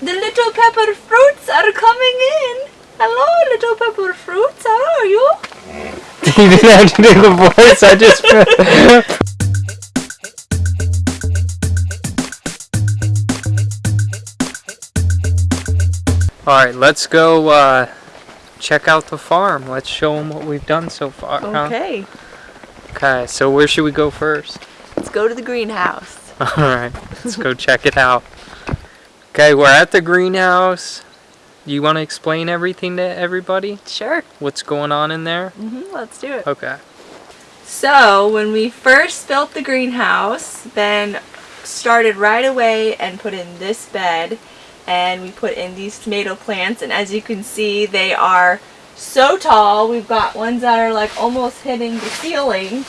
the little pepper fruits are coming in. Hello, little pepper fruits. How are you? you didn't have to do the voice. I just. All right, let's go uh, check out the farm. Let's show them what we've done so far. huh? Okay. Okay. So where should we go first? Let's go to the greenhouse. All right. Let's go check it out. Okay, we're at the greenhouse. You want to explain everything to everybody? Sure. What's going on in there? hmm let's do it. Okay. So, when we first built the greenhouse, Ben started right away and put in this bed and we put in these tomato plants and as you can see they are so tall. We've got ones that are like almost hitting the ceiling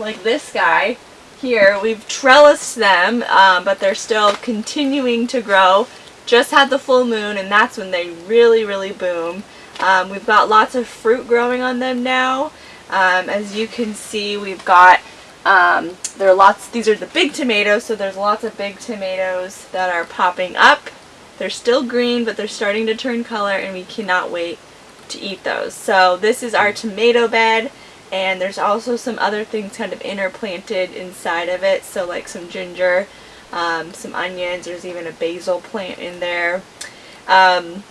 like this guy here. We've trellised them um, but they're still continuing to grow. Just had the full moon and that's when they really really boom. Um, we've got lots of fruit growing on them now. Um, as you can see, we've got, um, there are lots, these are the big tomatoes, so there's lots of big tomatoes that are popping up. They're still green, but they're starting to turn color, and we cannot wait to eat those. So this is our tomato bed, and there's also some other things kind of interplanted inside of it, so like some ginger, um, some onions, there's even a basil plant in there. Um,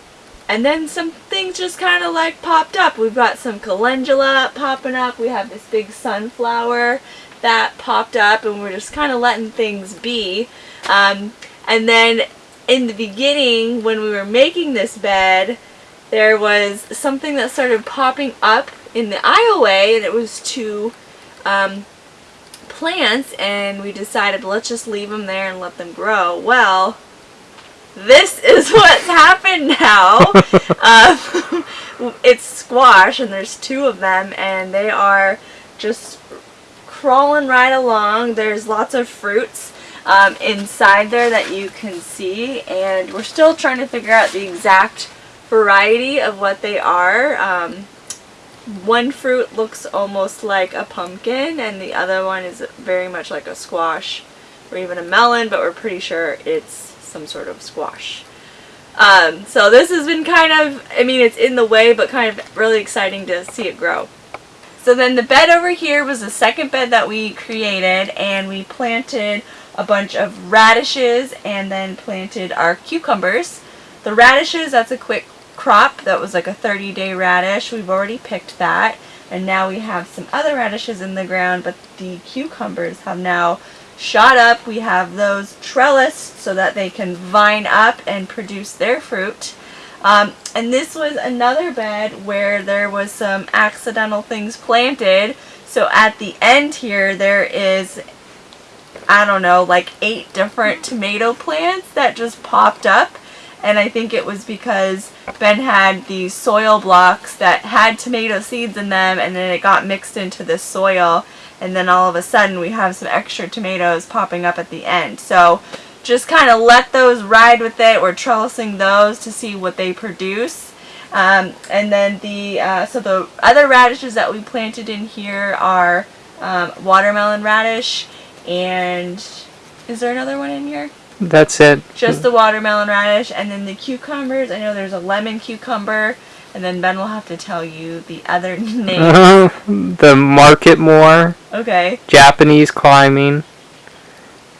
and then some things just kind of like popped up. We've got some calendula popping up. We have this big sunflower that popped up and we're just kind of letting things be. Um, and then in the beginning when we were making this bed, there was something that started popping up in the aisleway and it was two um, plants and we decided let's just leave them there and let them grow. Well, this is what's happened now. um, it's squash and there's two of them and they are just crawling right along. There's lots of fruits um, inside there that you can see and we're still trying to figure out the exact variety of what they are. Um, one fruit looks almost like a pumpkin and the other one is very much like a squash or even a melon but we're pretty sure it's some sort of squash. Um, so this has been kind of, I mean it's in the way but kind of really exciting to see it grow. So then the bed over here was the second bed that we created and we planted a bunch of radishes and then planted our cucumbers. The radishes, that's a quick crop. That was like a 30 day radish. We've already picked that and now we have some other radishes in the ground but the cucumbers have now shot up. We have those trellised so that they can vine up and produce their fruit. Um, and this was another bed where there was some accidental things planted. So at the end here there is, I don't know, like eight different tomato plants that just popped up. And I think it was because Ben had these soil blocks that had tomato seeds in them and then it got mixed into the soil and then all of a sudden we have some extra tomatoes popping up at the end. So just kind of let those ride with it. We're trellising those to see what they produce. Um, and then the, uh, so the other radishes that we planted in here are um, watermelon radish and is there another one in here? That's it. Just the watermelon radish and then the cucumbers. I know there's a lemon cucumber and then Ben will have to tell you the other name. the Marketmore, Okay. Japanese climbing,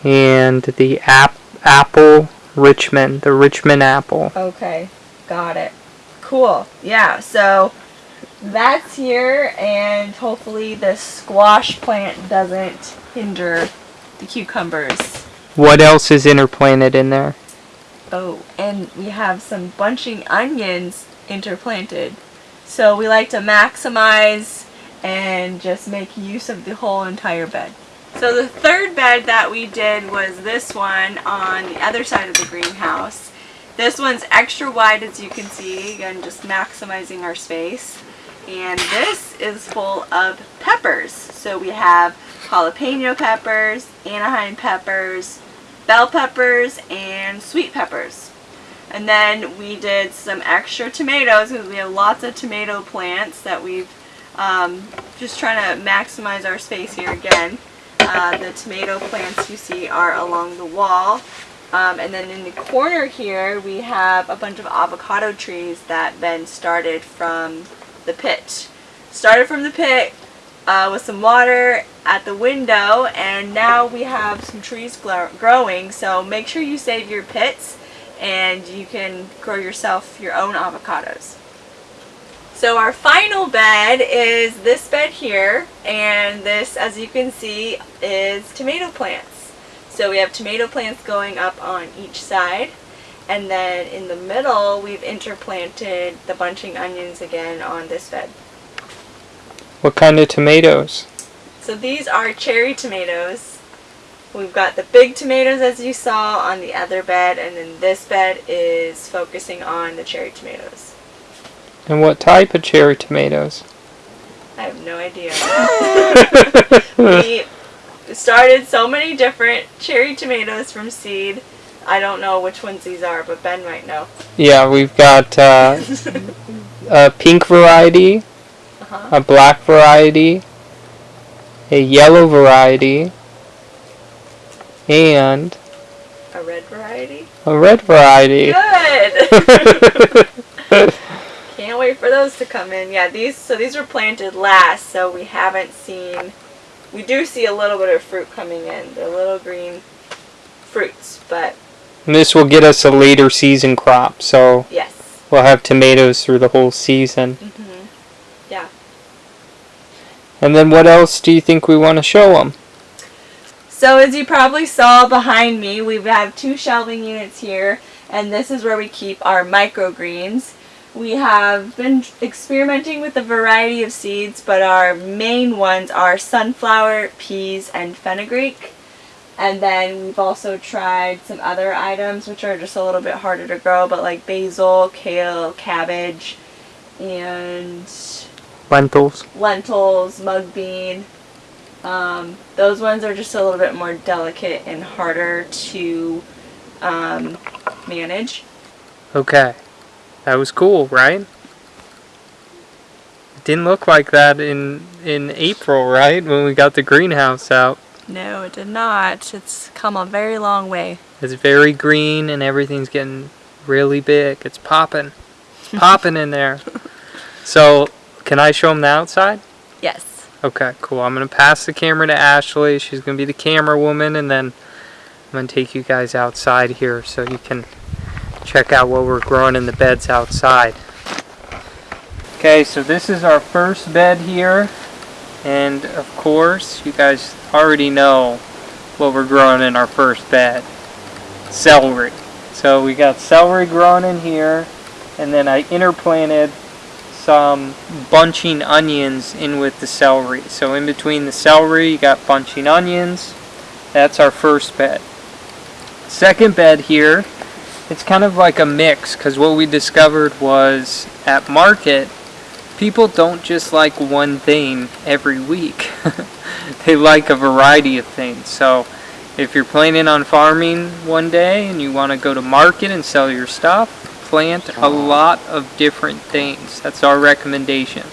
and the ap- apple Richmond, the Richmond apple. Okay. Got it. Cool. Yeah, so that's here and hopefully the squash plant doesn't hinder the cucumbers. What else is interplanted in there? Oh, and we have some bunching onions interplanted. So we like to maximize and just make use of the whole entire bed. So the third bed that we did was this one on the other side of the greenhouse. This one's extra wide as you can see, again just maximizing our space. And this is full of peppers. So we have jalapeno peppers, Anaheim peppers, bell peppers, and sweet peppers. And then we did some extra tomatoes because we have lots of tomato plants that we've um, just trying to maximize our space here again. Uh, the tomato plants you see are along the wall. Um, and then in the corner here, we have a bunch of avocado trees that Ben started from the pit. Started from the pit uh, with some water at the window, and now we have some trees growing. So make sure you save your pits, and you can grow yourself your own avocados. So our final bed is this bed here, and this, as you can see, is tomato plants. So we have tomato plants going up on each side, and then in the middle we've interplanted the bunching onions again on this bed. What kind of tomatoes? So these are cherry tomatoes. We've got the big tomatoes as you saw on the other bed, and then this bed is focusing on the cherry tomatoes. And what type of cherry tomatoes? I have no idea. we started so many different cherry tomatoes from seed. I don't know which ones these are, but Ben might know. Yeah, we've got uh, a pink variety. A black variety, a yellow variety, and A red variety. a red variety. Good. Can't wait for those to come in. Yeah, these so these were planted last, so we haven't seen. We do see a little bit of fruit coming in. They're little green fruits, but this will get us a later season crop, so yes. we'll have tomatoes through the whole season. hmm And then what else do you think we want to show them? So as you probably saw behind me, we have two shelving units here, and this is where we keep our microgreens. We have been experimenting with a variety of seeds, but our main ones are sunflower, peas, and fenugreek. And then we've also tried some other items which are just a little bit harder to grow, but like basil, kale, cabbage, and Lentils. lentils, mung bean. Um, those ones are just a little bit more delicate and harder to um, manage. Okay. That was cool, right? It didn't look like that in in April, right? When we got the greenhouse out. No, it did not. It's come a very long way. It's very green and everything's getting really big. It's popping. It's popping in there. So, can I show them the outside? Yes. Okay, cool. I'm going to pass the camera to Ashley. She's going to be the camera woman and then I'm going to take you guys outside here so you can check out what we're growing in the beds outside. Okay, so this is our first bed here. And of course, you guys already know what we're growing in our first bed. Celery. So we got celery growing in here and then I interplanted some bunching onions in with the celery. So in between the celery, you got bunching onions. That's our first bed. Second bed here, it's kind of like a mix because what we discovered was at market, people don't just like one thing every week. they like a variety of things. So if you're planning on farming one day and you want to go to market and sell your stuff, plant a lot of different things. That's our recommendation.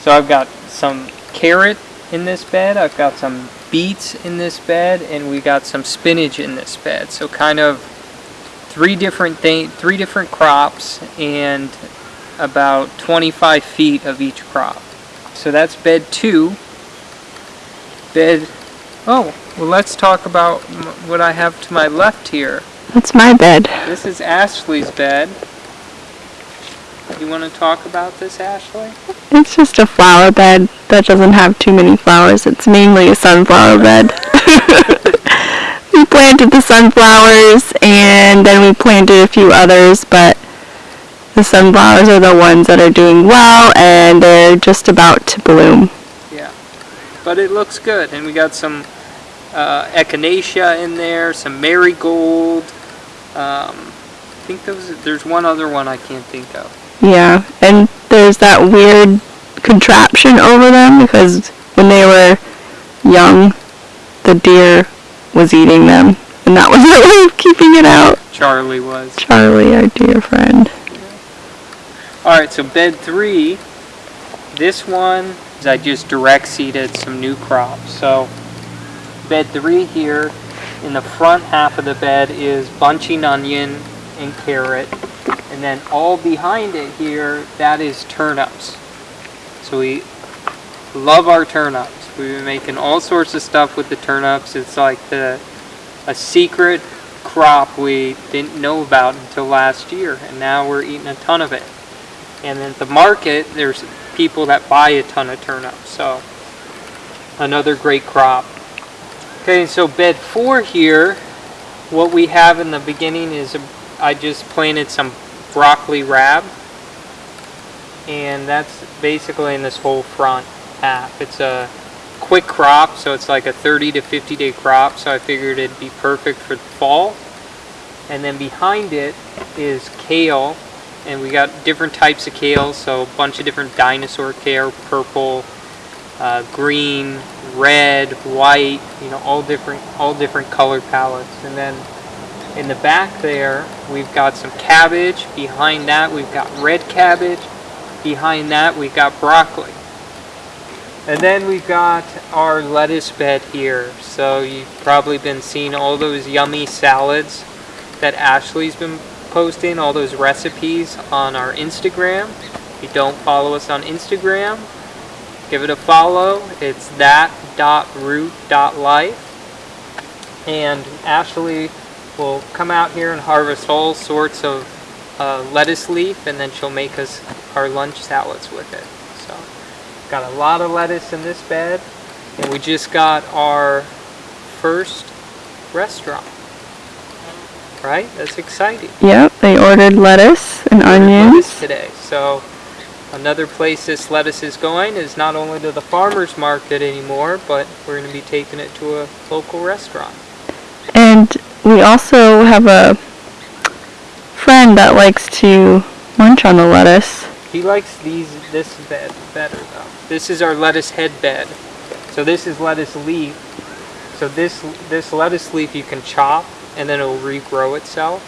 So I've got some carrot in this bed, I've got some beets in this bed, and we got some spinach in this bed. So kind of three different thing, three different crops and about 25 feet of each crop. So that's bed two. Bed, oh, well let's talk about what I have to my left here. That's my bed. This is Ashley's bed. You want to talk about this, Ashley? It's just a flower bed that doesn't have too many flowers. It's mainly a sunflower bed. we planted the sunflowers and then we planted a few others, but the sunflowers are the ones that are doing well and they're just about to bloom. Yeah. But it looks good, and we got some uh, echinacea in there, some marigold. Um, I think those. There's one other one I can't think of. Yeah, and there's that weird contraption over them because when they were young, the deer was eating them, and that was the way of keeping it out. Charlie was. Charlie, our dear friend. All right, so bed three. This one is I just direct seeded some new crops. So bed three here, In the front half of the bed is bunching onion and carrot. And then all behind it here, that is turnips. So we love our turnips. We've been making all sorts of stuff with the turnips. It's like the a secret crop we didn't know about until last year, and now we're eating a ton of it. And at the market, there's people that buy a ton of turnips. So another great crop. Okay, so bed four here, what we have in the beginning is a, I just planted some broccoli rabe, and that's basically in this whole front half. It's a quick crop, so it's like a 30 to 50 day crop, so I figured it'd be perfect for the fall. And then behind it is kale, and we got different types of kale, so a bunch of different dinosaur kale, purple, uh, green, red, white, you know, all different, all different color palettes. And then in the back there, we've got some cabbage. Behind that, we've got red cabbage. Behind that, we've got broccoli. And then we've got our lettuce bed here. So you've probably been seeing all those yummy salads that Ashley's been posting, all those recipes on our Instagram. If you don't follow us on Instagram, give it a follow. It's that.root.life. And Ashley will come out here and harvest all sorts of uh, lettuce leaf and then she'll make us our lunch salads with it. So, got a lot of lettuce in this bed. And we just got our first restaurant. Right? That's exciting Yep, they ordered lettuce and lettuce onions. today. So another place this lettuce is going is not only to the farmers market anymore, but we're going to be taking it to a local restaurant. And we also have a friend that likes to munch on the lettuce. He likes these this bed better though. This is our lettuce head bed. So this is lettuce leaf. So this this lettuce leaf you can chop and then it'll regrow itself.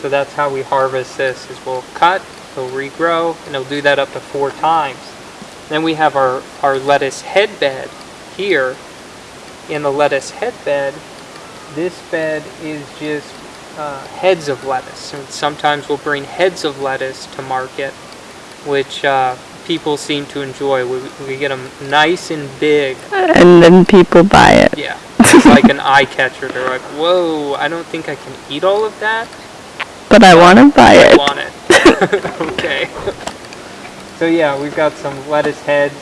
So that's how we harvest this is we'll cut, it'll regrow, and it'll do that up to four times. Then we have our, our lettuce head bed here. In the lettuce head bed, this bed is just uh, heads of lettuce. And sometimes we'll bring heads of lettuce to market, which uh, people seem to enjoy. We, we get them nice and big. And then people buy it. Yeah, it's like an eye catcher. They're like, whoa, I don't think I can eat all of that. But I want to buy I it. want it. okay. So yeah, we've got some lettuce heads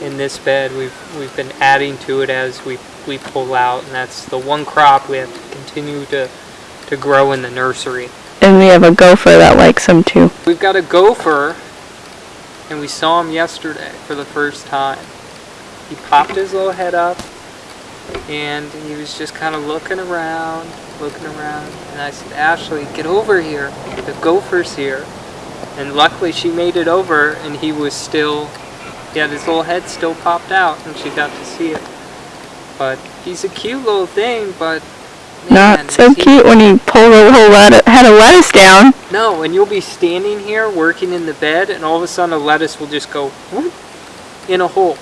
in this bed. We've we've been adding to it as we we pull out, and that's the one crop we have to continue to to grow in the nursery. And we have a gopher that likes them too. We've got a gopher, and we saw him yesterday for the first time. He popped his little head up, and he was just kind of looking around, looking around. And I said, Ashley, get over here. The gopher's here. And luckily she made it over, and he was still, he had his little head still popped out, and she got to see it. But he's a cute little thing, but man, Not so cute when you pull the whole lettuce, head of lettuce down. no, and you'll be standing here working in the bed, and all of a sudden a lettuce will just go whoop, in a hole.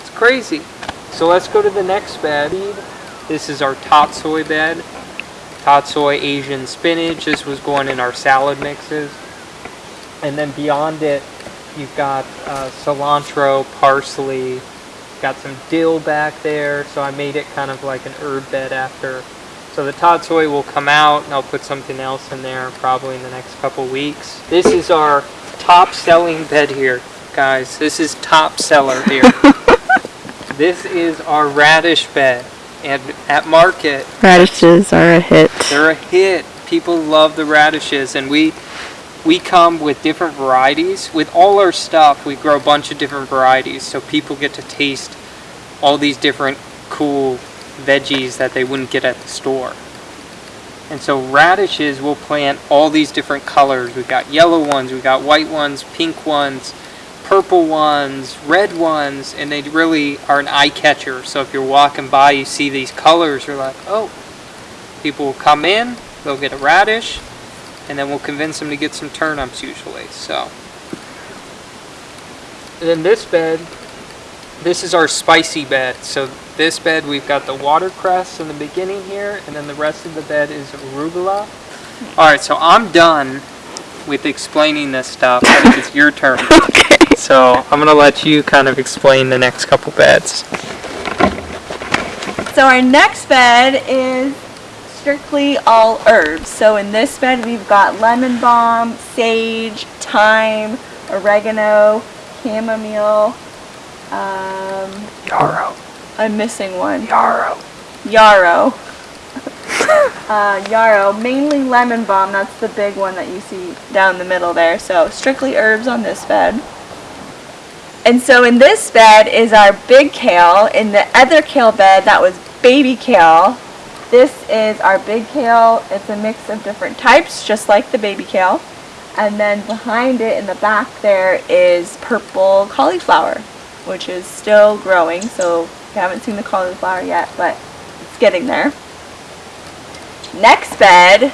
It's crazy. So let's go to the next bed. This is our tatsoi bed. Tatsoi Asian spinach. This was going in our salad mixes. And then beyond it, you've got uh, cilantro, parsley, got some dill back there. So I made it kind of like an herb bed after so the tatsoi will come out and I'll put something else in there probably in the next couple weeks. This is our top selling bed here, guys. This is top seller here. this is our radish bed. And at market, Radishes are a hit. they're a hit. People love the radishes and we we come with different varieties. With all our stuff, we grow a bunch of different varieties so people get to taste all these different cool veggies that they wouldn't get at the store. And so radishes we'll plant all these different colors. We've got yellow ones, we've got white ones, pink ones, purple ones, red ones, and they really are an eye catcher. So if you're walking by, you see these colors, you're like, oh, people will come in, they'll get a radish, and then we'll convince them to get some turnips usually. So, and then this bed this is our spicy bed. So this bed, we've got the watercress in the beginning here, and then the rest of the bed is arugula. All right, so I'm done with explaining this stuff. It's your turn. Okay. So I'm gonna let you kind of explain the next couple beds. So our next bed is strictly all herbs. So in this bed we've got lemon balm, sage, thyme, oregano, chamomile. Um, Yarrow. I'm missing one. Yarrow. Yarrow. uh, yarrow, mainly lemon balm. That's the big one that you see down the middle there. So strictly herbs on this bed. And so in this bed is our big kale. In the other kale bed, that was baby kale. This is our big kale. It's a mix of different types, just like the baby kale. And then behind it in the back there is purple cauliflower, which is still growing. So you haven't seen the cauliflower yet, but it's getting there. Next bed,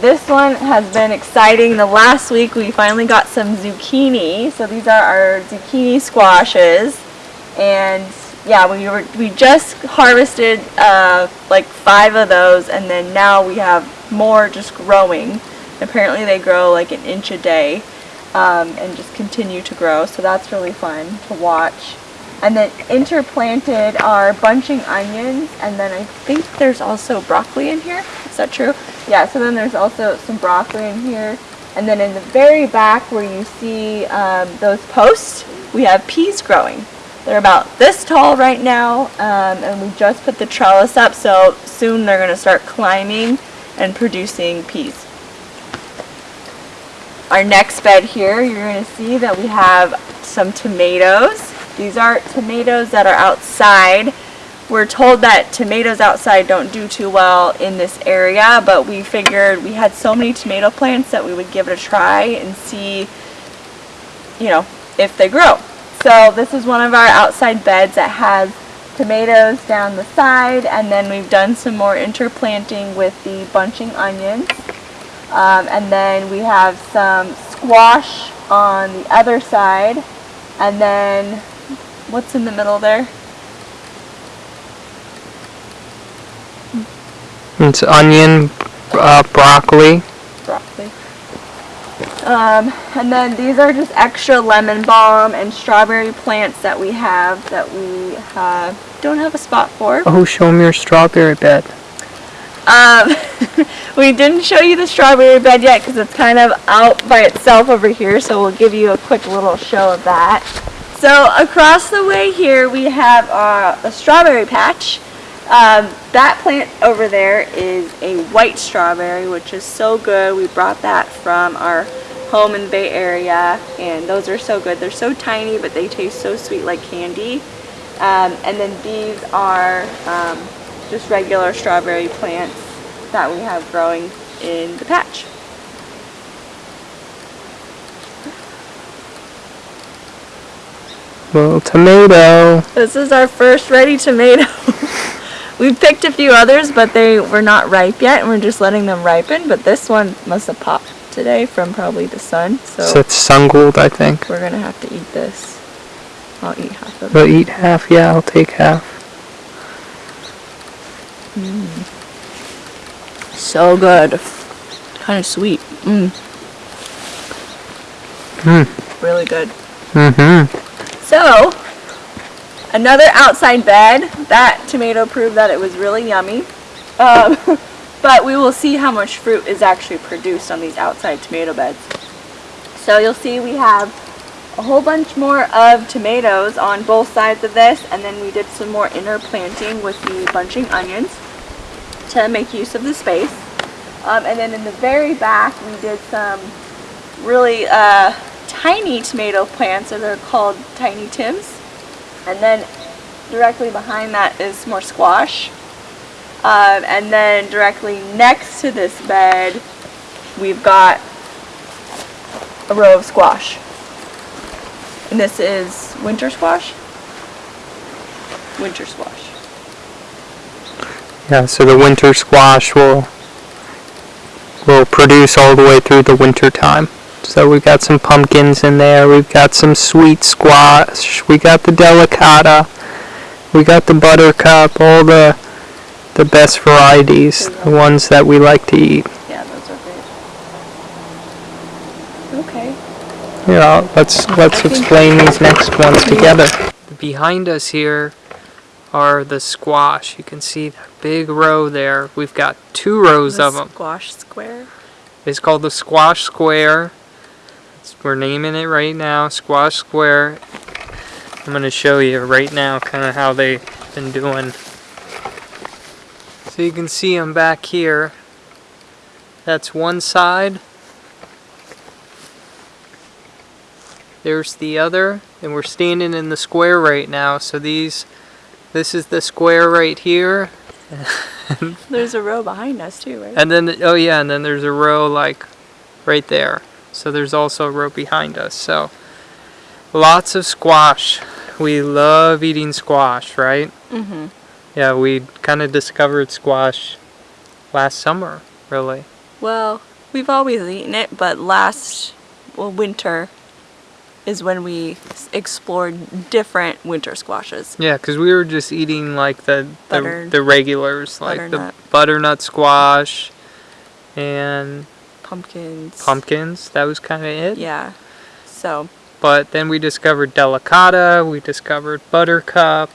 this one has been exciting. The last week we finally got some zucchini. So these are our zucchini squashes. And yeah, we were we just harvested uh, like five of those and then now we have more just growing. Apparently they grow like an inch a day um, and just continue to grow. So that's really fun to watch. And then interplanted are bunching onions, and then I think there's also broccoli in here. Is that true? Yeah, so then there's also some broccoli in here. And then in the very back where you see um, those posts, we have peas growing. They're about this tall right now, um, and we just put the trellis up, so soon they're going to start climbing and producing peas. Our next bed here, you're going to see that we have some tomatoes. These are tomatoes that are outside. We're told that tomatoes outside don't do too well in this area, but we figured we had so many tomato plants that we would give it a try and see, you know, if they grow. So this is one of our outside beds that has tomatoes down the side, and then we've done some more interplanting with the bunching onions. Um, and then we have some squash on the other side. And then, what's in the middle there? It's onion, uh, broccoli. Broccoli. Um, and then these are just extra lemon balm and strawberry plants that we have that we uh, don't have a spot for. Oh, show them your strawberry bed. Um, we didn't show you the strawberry bed yet because it's kind of out by itself over here, so we'll give you a quick little show of that. So across the way here we have uh, a strawberry patch. Um, that plant over there is a white strawberry, which is so good. We brought that from our home in the Bay Area, and those are so good. They're so tiny, but they taste so sweet like candy. Um, and then these are um, just regular strawberry plants that we have growing in the patch. Little tomato. This is our first ready tomato. we picked a few others, but they were not ripe yet, and we're just letting them ripen. But this one must have popped today from probably the sun, so So it's Sungold, I think. we're gonna have to eat this. I'll eat half of it. We'll eat half. Yeah, I'll take half. So good. Kind of sweet. Mmm. Hmm. Really good. Mm-hmm. So, another outside bed. That tomato proved that it was really yummy. Um, but we will see how much fruit is actually produced on these outside tomato beds. So you'll see we have a whole bunch more of tomatoes on both sides of this and then we did some more inner planting with the bunching onions to make use of the space. Um, and then in the very back we did some really uh, tiny tomato plants, or they're called tiny tims. And then directly behind that is more squash. Um, and then directly next to this bed, we've got a row of squash. And this is winter squash. Winter squash. Yeah, so the winter squash will will produce all the way through the winter time. So we've got some pumpkins in there. We've got some sweet squash. We got the delicata. We got the buttercup. All the the best varieties, the ones that we like to eat. Yeah, those are great. Okay. Yeah, let's let's explain these next ones together. Behind us here are the squash. You can see that big row there. We've got two rows of them. Squash square. It's called the Squash Square. We're naming it right now, Squash Square. I'm going to show you right now kind of how they've been doing. So you can see them back here. That's one side. There's the other, and we're standing in the square right now. So these, this is the square right here, There's a row behind us too, right? and then, oh yeah, and then there's a row like right there. So there's also a row behind us. So lots of squash. We love eating squash, right? mm-hmm. Yeah, we kind of discovered squash last summer, really. Well, we've always eaten it, but last well, winter is when we explored different winter squashes. Yeah, because we were just eating like the the, the regulars, like butternut. the butternut squash and Pumpkins. pumpkins. That was kind of it. Yeah. So, But then we discovered delicata, we discovered buttercup.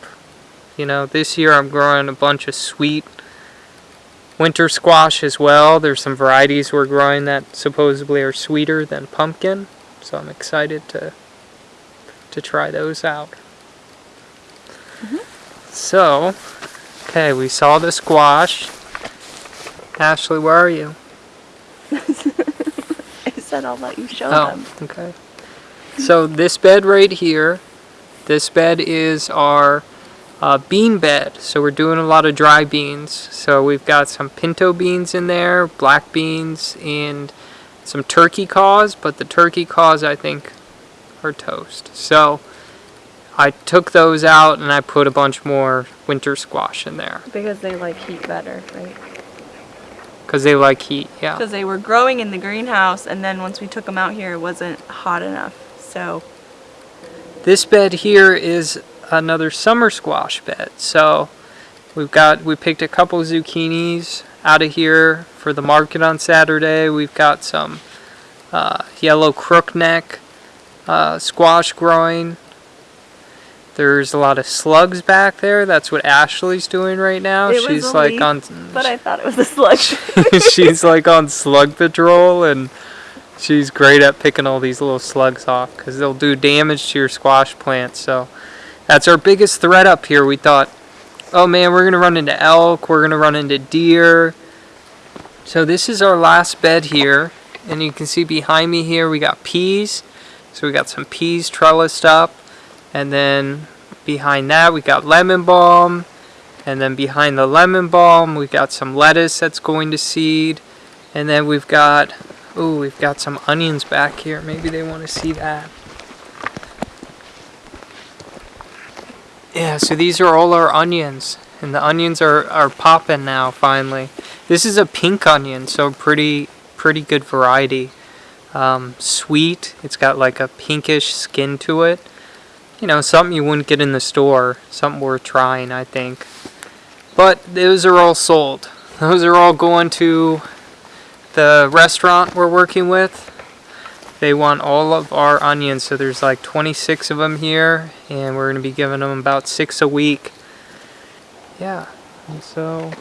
You know, this year I'm growing a bunch of sweet winter squash as well. There's some varieties we're growing that supposedly are sweeter than pumpkin, so I'm excited to to try those out. Mm-hmm. So, okay, we saw the squash. Ashley, where are you? I said I'll let you show Oh, them. okay. So this bed right here, this bed is our uh, bean bed. So we're doing a lot of dry beans. So we've got some pinto beans in there, black beans, and some turkey caws. But the turkey caws, I think, are toast. So I took those out and I put a bunch more winter squash in there Because they like heat better, right? Because they like heat. Yeah. Because they were growing in the greenhouse, and then once we took them out here, it wasn't hot enough. So, This bed here is another summer squash bed. So we've got we picked a couple zucchinis out of here for the market on Saturday. We've got some uh, yellow crookneck uh, squash growing. There's a lot of slugs back there. That's what Ashley's doing right now. It she's like leaf, on but I thought it was a slug. she's like on slug patrol and she's great at picking all these little slugs off because they'll do damage to your squash plants so that's our biggest threat up here we thought oh man we're gonna run into elk we're gonna run into deer so this is our last bed here and you can see behind me here we got peas so we got some peas trellised up and then behind that we got lemon balm and then behind the lemon balm, we've got some lettuce that's going to seed. And then we've got, oh, we've got some onions back here. Maybe they want to see that. Yeah, so these are all our onions. And the onions are, are popping now, finally. This is a pink onion, so pretty, pretty good variety. Um, sweet, it's got like a pinkish skin to it. You know, something you wouldn't get in the store. Something worth trying, I think. But those are all sold. Those are all going to the restaurant we're working with. They want all of our onions, so there's like 26 of them here, and we're going to be giving them about six a week. Yeah, and so.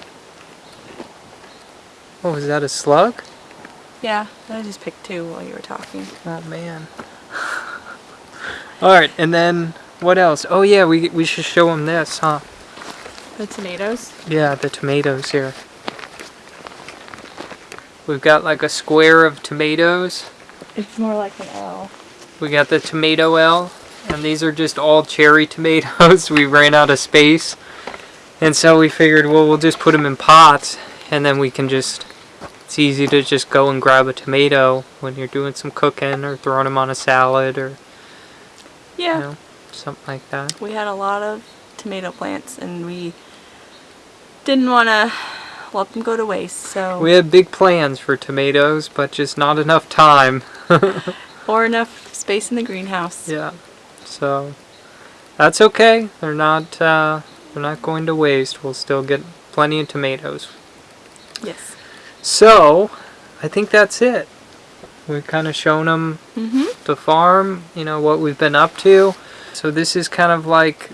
Oh, is that a slug? yeah, I just picked two while you were talking. Oh man. All right, and then what else? Oh yeah, we we should show them this, huh? The tomatoes. Yeah, the tomatoes here. We've got like a square of tomatoes. It's more like an L. We got the tomato L, and these are just all cherry tomatoes. we ran out of space, and so we figured, well, we'll just put them in pots, and then we can just. It's easy to just go and grab a tomato when you're doing some cooking or throwing them on a salad or Yeah. you know something like that. We had a lot of tomato plants, and we didn't want to let them go to waste. So We had big plans for tomatoes, but just not enough time. or enough space in the greenhouse. Yeah. So that's okay. They're not uh, they're not going to waste. We'll still get plenty of tomatoes. Yes. So I think that's it. We've kind of shown them Mhm. the farm, you know, what we've been up to. So this is kind of like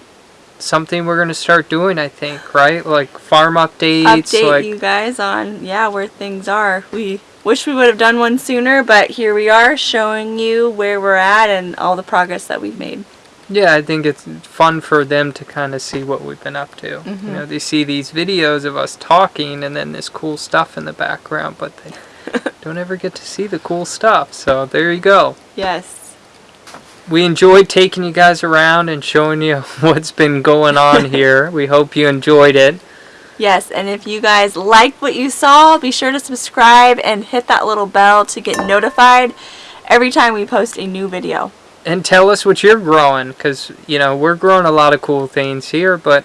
something we're going to start doing, I think, right? Like farm updates, Update like you guys on yeah where things are. We wish we would have done one sooner, but here we are showing you where we're at and all the progress that we've made. Yeah, I think it's fun for them to kind of see what we've been up to. You know, they see these videos of us talking and then this cool stuff in the background, but they don't ever get to see the cool stuff. So there you go. Yes. We enjoyed taking you guys around and showing you what's been going on here. We hope you enjoyed it. Yes, and if you guys liked what you saw, be sure to subscribe and hit that little bell to get notified every time we post a new video. And tell us what you're growing because, you know, we're growing a lot of cool things here, but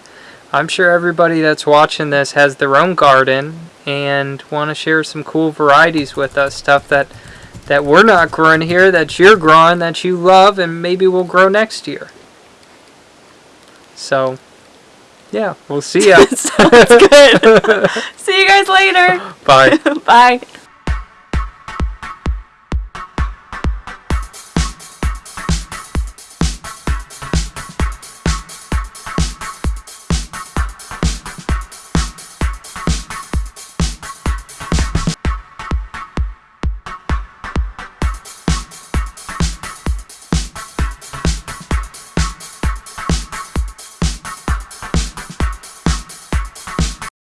I'm sure everybody that's watching this has their own garden and want to share some cool varieties with us, stuff that that we're not growing here, that you're growing, that you love, and maybe we'll grow next year. So, yeah, we'll see ya. Sounds good. See you guys later. Bye. Bye.